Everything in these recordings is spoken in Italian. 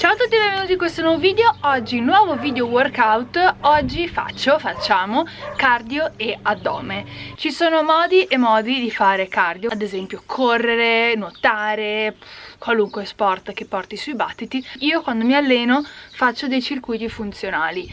Ciao a tutti e benvenuti in questo nuovo video, oggi nuovo video workout, oggi faccio, facciamo cardio e addome. Ci sono modi e modi di fare cardio, ad esempio correre, nuotare, qualunque sport che porti sui battiti. Io quando mi alleno faccio dei circuiti funzionali.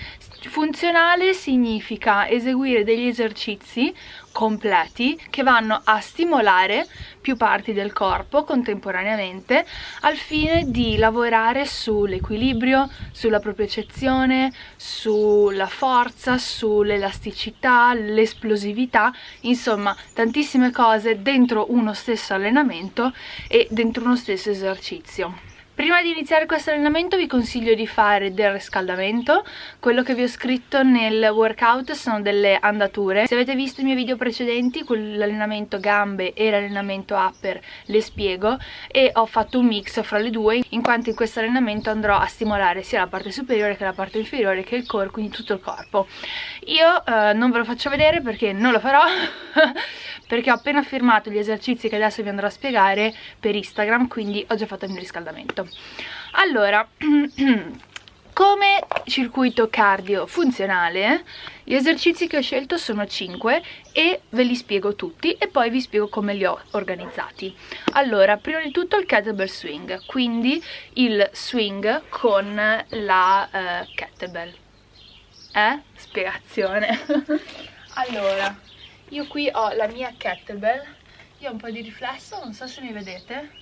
Funzionale significa eseguire degli esercizi completi che vanno a stimolare più parti del corpo contemporaneamente al fine di lavorare sull'equilibrio, sulla propiocezione, sulla forza, sull'elasticità, l'esplosività, insomma tantissime cose dentro uno stesso allenamento e dentro uno stesso esercizio. Prima di iniziare questo allenamento vi consiglio di fare del riscaldamento, quello che vi ho scritto nel workout sono delle andature. Se avete visto i miei video precedenti, l'allenamento gambe e l'allenamento upper le spiego e ho fatto un mix fra le due in quanto in questo allenamento andrò a stimolare sia la parte superiore che la parte inferiore che il core, quindi tutto il corpo. Io eh, non ve lo faccio vedere perché non lo farò perché ho appena firmato gli esercizi che adesso vi andrò a spiegare per Instagram quindi ho già fatto il mio riscaldamento. Allora come circuito cardio funzionale gli esercizi che ho scelto sono 5 e ve li spiego tutti e poi vi spiego come li ho organizzati. Allora prima di tutto il kettlebell swing quindi il swing con la uh, kettlebell. Eh? spiegazione. Allora io qui ho la mia kettlebell. Io ho un po' di riflesso non so se mi vedete.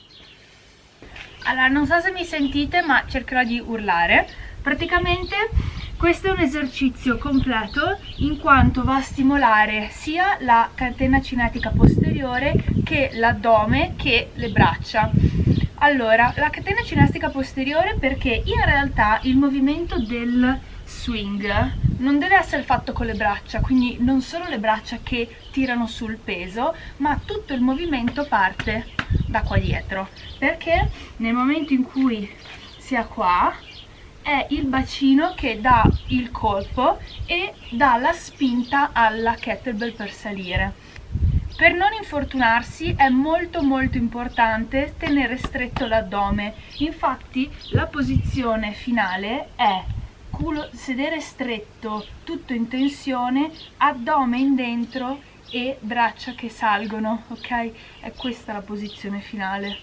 Allora non so se mi sentite ma cercherò di urlare. Praticamente questo è un esercizio completo in quanto va a stimolare sia la catena cinetica posteriore che l'addome che le braccia. Allora la catena cinetica posteriore perché in realtà il movimento del swing non deve essere fatto con le braccia, quindi non solo le braccia che tirano sul peso, ma tutto il movimento parte da qua dietro, perché nel momento in cui sia qua è il bacino che dà il colpo e dà la spinta alla kettlebell per salire. Per non infortunarsi è molto molto importante tenere stretto l'addome, infatti la posizione finale è culo, sedere stretto, tutto in tensione, addome in dentro e braccia che salgono, ok? È questa la posizione finale.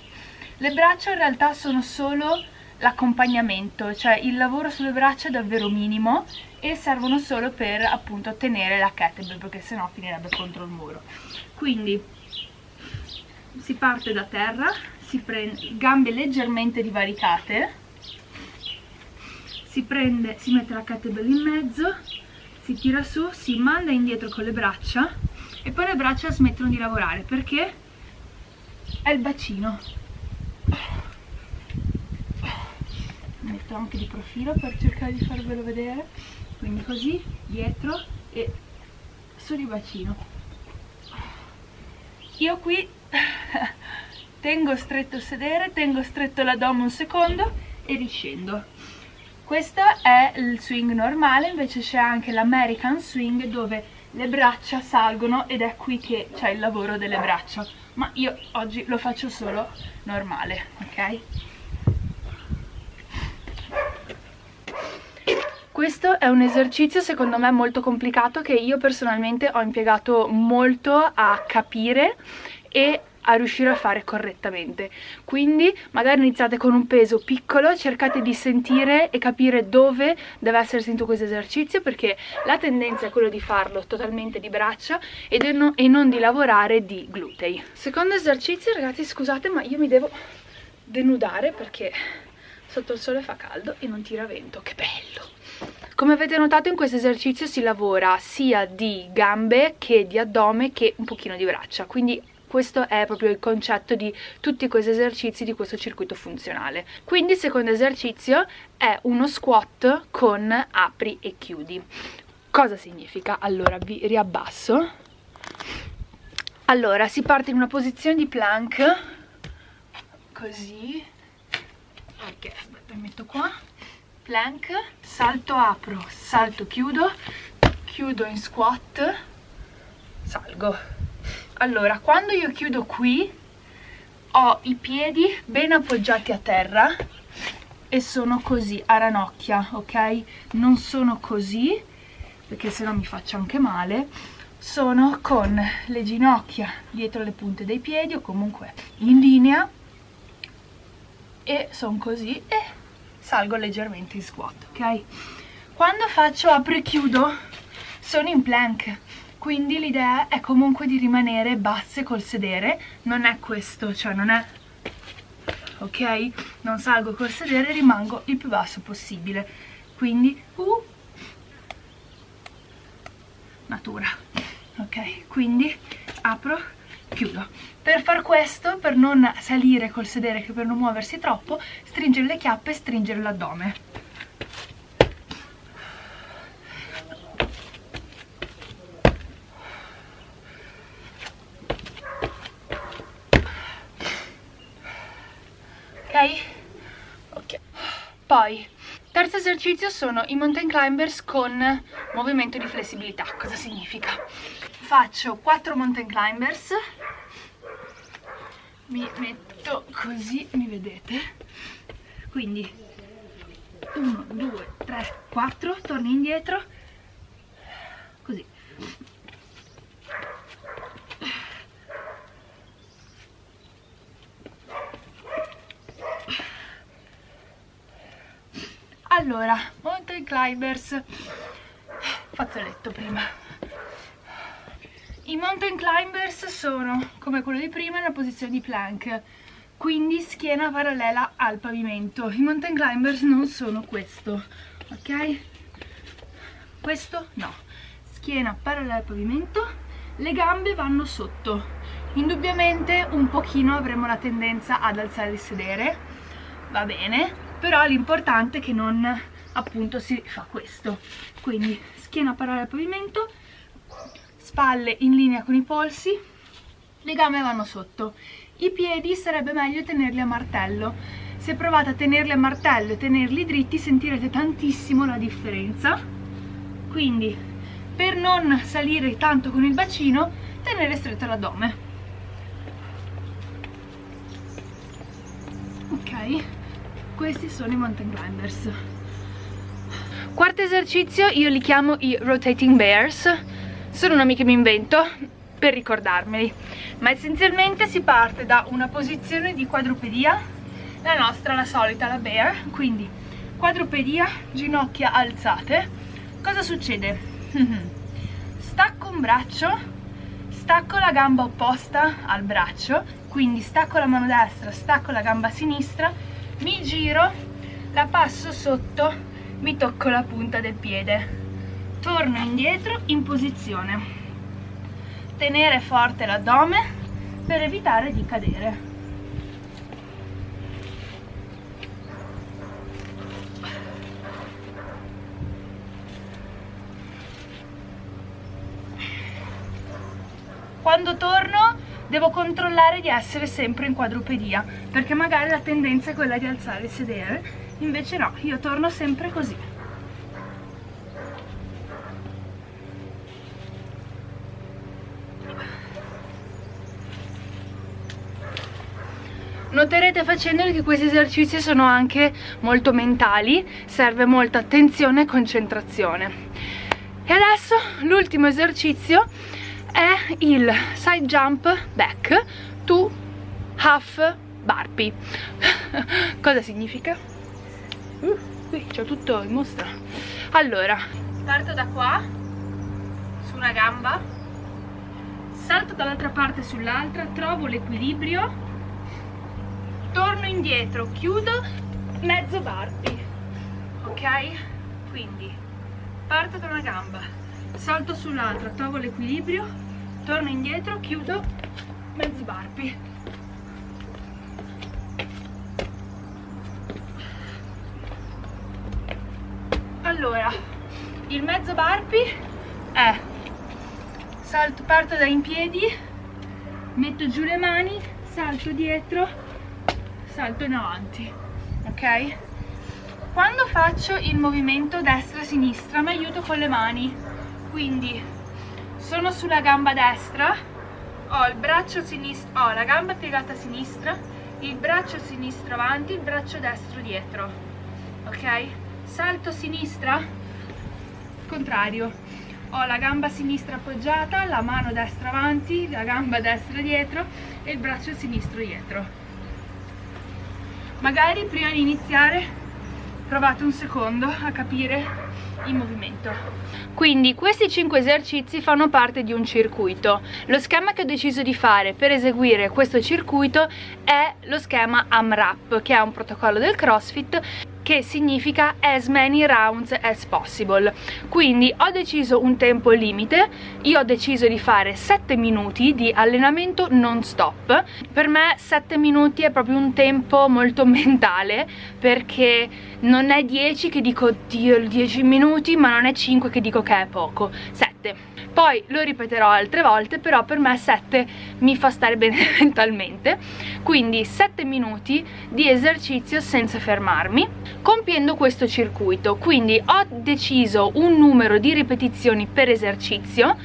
Le braccia in realtà sono solo l'accompagnamento, cioè il lavoro sulle braccia è davvero minimo e servono solo per appunto tenere la kettlebell perché sennò finirebbe contro il muro. Quindi si parte da terra, si prende gambe leggermente divaricate si prende, si mette la kettlebell in mezzo, si tira su, si manda indietro con le braccia e poi le braccia smettono di lavorare perché è il bacino. Metto anche di profilo per cercare di farvelo vedere, quindi così, dietro e su di bacino. Io qui tengo stretto il sedere, tengo stretto l'addome un secondo e riscendo questo è il swing normale invece c'è anche l'American swing dove le braccia salgono ed è qui che c'è il lavoro delle braccia. Ma io oggi lo faccio solo normale ok? Questo è un esercizio secondo me molto complicato che io personalmente ho impiegato molto a capire e a riuscire a fare correttamente. Quindi magari iniziate con un peso piccolo cercate di sentire e capire dove deve essere sentito questo esercizio perché la tendenza è quella di farlo totalmente di braccia e non di lavorare di glutei. Secondo esercizio ragazzi scusate ma io mi devo denudare perché sotto il sole fa caldo e non tira vento. Che bello! Come avete notato in questo esercizio si lavora sia di gambe che di addome che un pochino di braccia. Quindi questo è proprio il concetto di tutti questi esercizi di questo circuito funzionale. Quindi il secondo esercizio è uno squat con apri e chiudi. Cosa significa? allora vi riabbasso. Allora si parte in una posizione di plank così. Ok aspetta metto qua. Plank salto apro. Salto chiudo. Chiudo in squat. Salgo allora quando io chiudo qui ho i piedi ben appoggiati a terra e sono così a ranocchia ok? Non sono così perché sennò mi faccio anche male. Sono con le ginocchia dietro le punte dei piedi o comunque in linea e sono così e salgo leggermente in squat ok? Quando faccio apro e chiudo sono in plank quindi l'idea è comunque di rimanere basse col sedere. Non è questo cioè non è ok? Non salgo col sedere rimango il più basso possibile. Quindi uh, natura ok? Quindi apro chiudo. Per far questo per non salire col sedere che per non muoversi troppo stringere le chiappe e stringere l'addome ok? ok poi terzo esercizio sono i mountain climbers con movimento di flessibilità. Cosa significa? faccio 4 mountain climbers. Mi metto così mi vedete? Quindi 1 2 3 4 torni indietro così allora mountain climbers. Fazzoletto prima. I mountain climbers sono come quello di prima nella posizione di plank quindi schiena parallela al pavimento. I mountain climbers non sono questo ok? Questo no. Schiena parallela al pavimento le gambe vanno sotto. Indubbiamente un pochino avremo la tendenza ad alzare il sedere. Va bene però l'importante è che non appunto si fa questo. Quindi schiena parallela al pavimento spalle in linea con i polsi le gambe vanno sotto. I piedi sarebbe meglio tenerli a martello. Se provate a tenerli a martello e tenerli dritti sentirete tantissimo la differenza. Quindi per non salire tanto con il bacino tenere stretto l'addome. Ok questi sono i mountain climbers. Quarto esercizio io li chiamo i rotating bears. Sono nomi che mi invento per ricordarmeli. Ma essenzialmente si parte da una posizione di quadrupedia la nostra, la solita, la bear. Quindi quadrupedia, ginocchia alzate. Cosa succede? stacco un braccio stacco la gamba opposta al braccio. Quindi stacco la mano destra, stacco la gamba sinistra mi giro la passo sotto mi tocco la punta del piede. Torno indietro in posizione. Tenere forte l'addome per evitare di cadere. Quando torno devo controllare di essere sempre in quadrupedia perché magari la tendenza è quella di alzare il sedere invece no, io torno sempre così Noterete facendoli che questi esercizi sono anche molto mentali, serve molta attenzione e concentrazione. E adesso l'ultimo esercizio è il side jump back to half burpee cosa significa? Uh, qui c'è tutto in mostra allora parto da qua su una gamba salto dall'altra parte sull'altra trovo l'equilibrio torno indietro chiudo mezzo burpee ok? quindi parto da una gamba salto sull'altra, trovo l'equilibrio, torno indietro, chiudo, mezzi barpi. Allora, il mezzo barpi è salto, parto da in piedi, metto giù le mani, salto dietro, salto in avanti, ok? Quando faccio il movimento destra-sinistra mi aiuto con le mani quindi sono sulla gamba destra. Ho il braccio sinistro ho la gamba piegata a sinistra il braccio sinistro avanti il braccio destro dietro. Ok? Salto sinistra. Contrario. Ho la gamba sinistra appoggiata la mano destra avanti la gamba destra dietro e il braccio sinistro dietro. Magari prima di iniziare provate un secondo a capire il movimento. Quindi questi 5 esercizi fanno parte di un circuito. Lo schema che ho deciso di fare per eseguire questo circuito è lo schema AMRAP che è un protocollo del CrossFit che significa as many rounds as possible. Quindi ho deciso un tempo limite. Io ho deciso di fare 7 minuti di allenamento non stop per me 7 minuti è proprio un tempo molto mentale perché non è 10 che dico oddio 10 minuti ma non è 5 che dico che è poco 7 poi lo ripeterò altre volte però per me 7 mi fa stare bene mentalmente. Quindi 7 minuti di esercizio senza fermarmi compiendo questo circuito. Quindi ho deciso un numero di ripetizioni per esercizio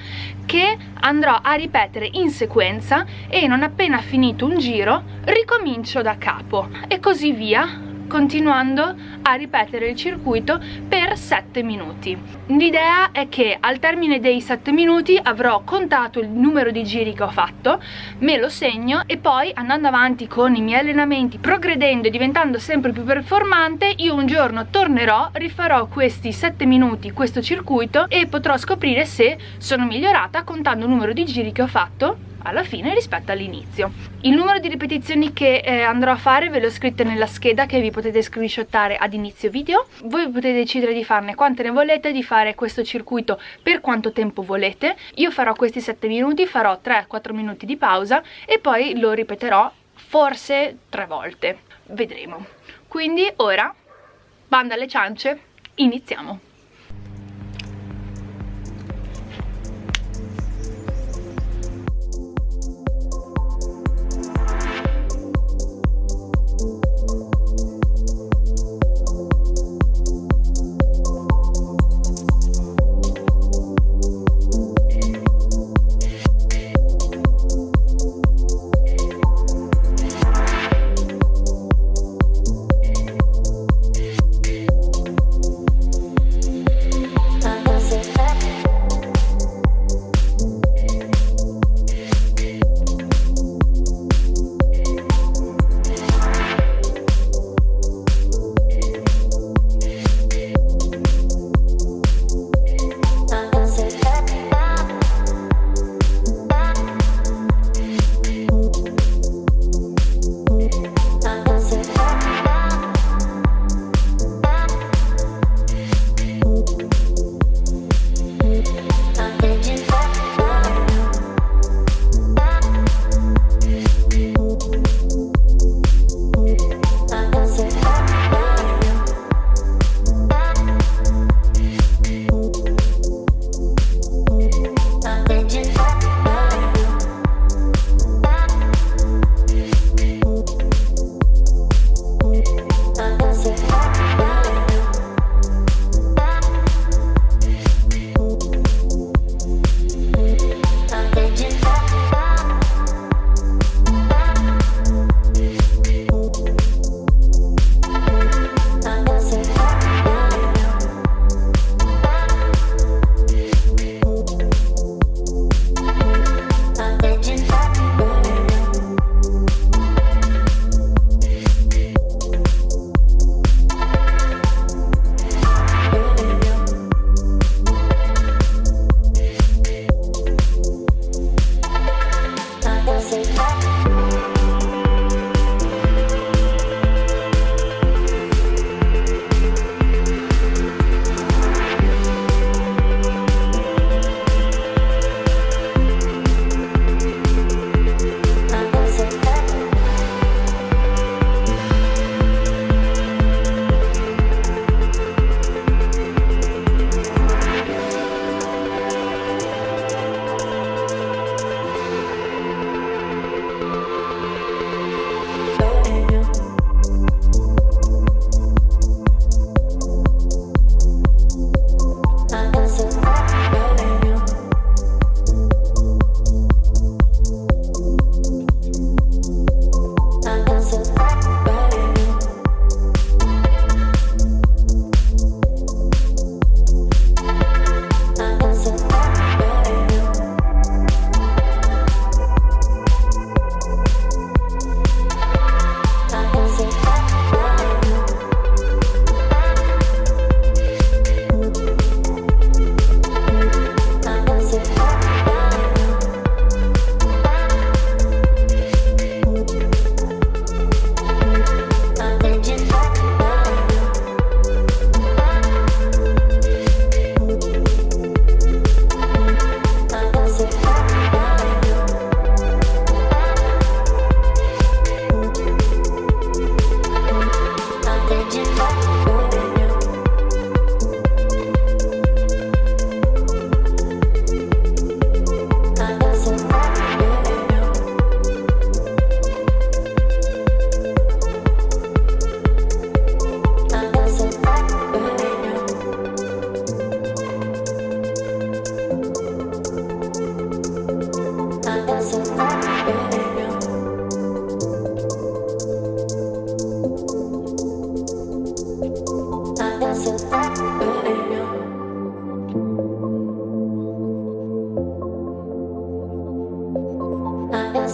che andrò a ripetere in sequenza e non appena finito un giro ricomincio da capo. E così via continuando a ripetere il circuito per 7 minuti. L'idea è che al termine dei 7 minuti avrò contato il numero di giri che ho fatto, me lo segno e poi andando avanti con i miei allenamenti, progredendo e diventando sempre più performante, io un giorno tornerò, rifarò questi 7 minuti, questo circuito e potrò scoprire se sono migliorata contando il numero di giri che ho fatto alla fine rispetto all'inizio. Il numero di ripetizioni che eh, andrò a fare ve l'ho scritto nella scheda che vi potete screenshottare ad inizio video. Voi potete decidere di farne quante ne volete di fare questo circuito per quanto tempo volete. Io farò questi 7 minuti farò 3-4 minuti di pausa e poi lo ripeterò forse tre volte. Vedremo. Quindi ora banda alle ciance iniziamo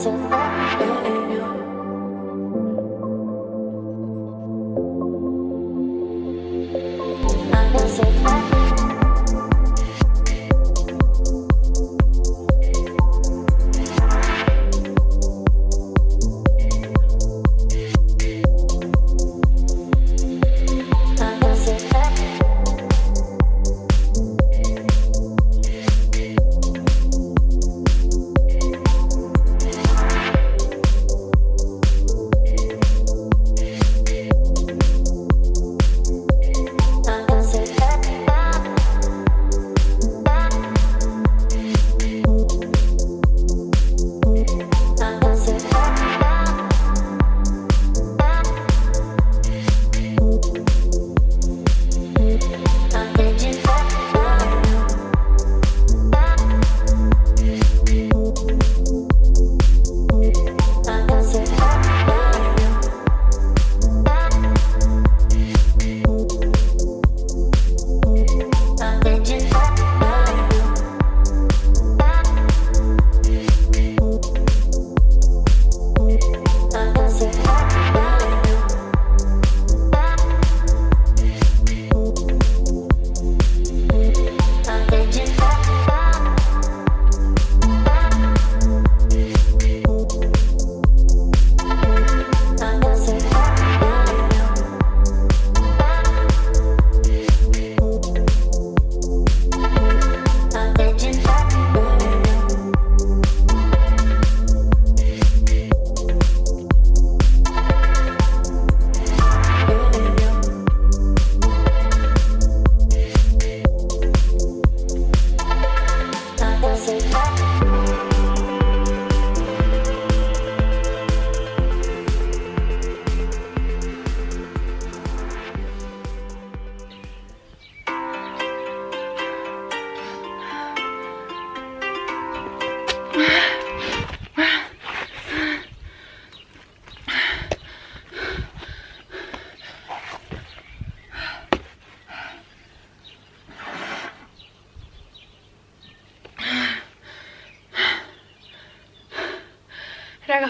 so.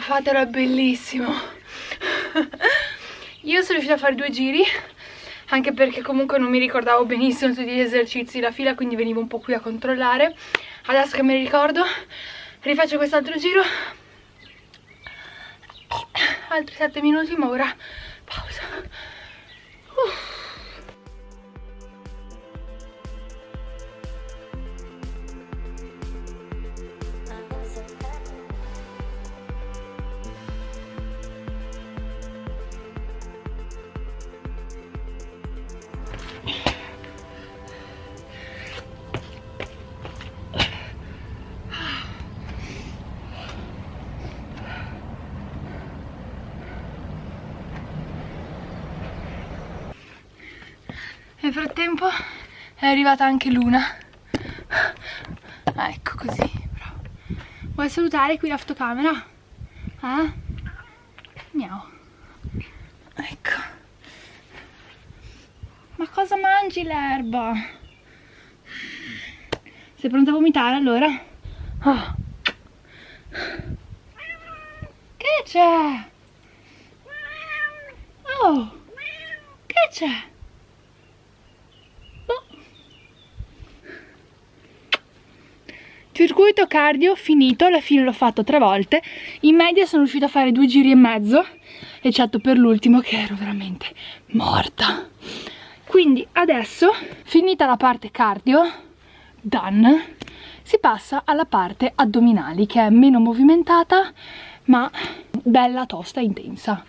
Fatelo, è bellissimo. Io sono riuscita a fare due giri, anche perché comunque non mi ricordavo benissimo tutti gli esercizi la fila, quindi venivo un po' qui a controllare. Adesso che me li ricordo, rifaccio quest'altro giro. Altri 7 minuti, ma ora pausa. Frattempo è arrivata anche Luna. Ah, ecco così. Bravo. Vuoi salutare qui la fotocamera? Eh? Miau. Ecco. Ma cosa mangi l'erba? Sei pronta a vomitare allora? Oh. Che c'è? Oh! Che c'è? Circuito cardio finito, alla fine l'ho fatto tre volte, in media sono riuscita a fare due giri e mezzo, eccetto per l'ultimo che ero veramente morta. Quindi adesso, finita la parte cardio, done, si passa alla parte addominali che è meno movimentata ma bella, tosta e intensa.